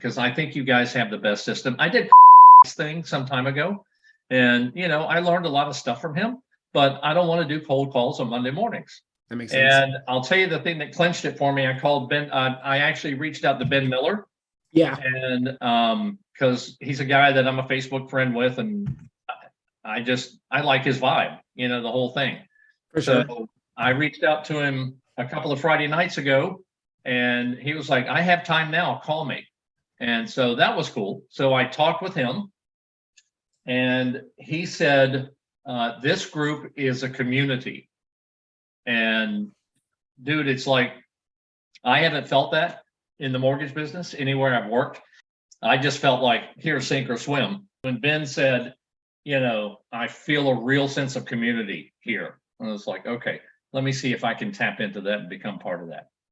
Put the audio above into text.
because I think you guys have the best system. I did this thing some time ago. And, you know, I learned a lot of stuff from him, but I don't want to do cold calls on Monday mornings. That makes sense. And I'll tell you the thing that clinched it for me. I called Ben, uh, I actually reached out to Ben Miller Yeah, and, um, cause he's a guy that I'm a Facebook friend with and I- just, I like his vibe, you know, the whole thing. for sure. So I reached out to him a couple of Friday nights ago and he was like, I have time now, call me. And so that was cool. So I talked with him and he said, uh, this group is a community. And dude, it's like, I haven't felt that in the mortgage business anywhere I've worked. I just felt like here, sink or swim. When Ben said, you know, I feel a real sense of community here. And was like, okay, let me see if I can tap into that and become part of that.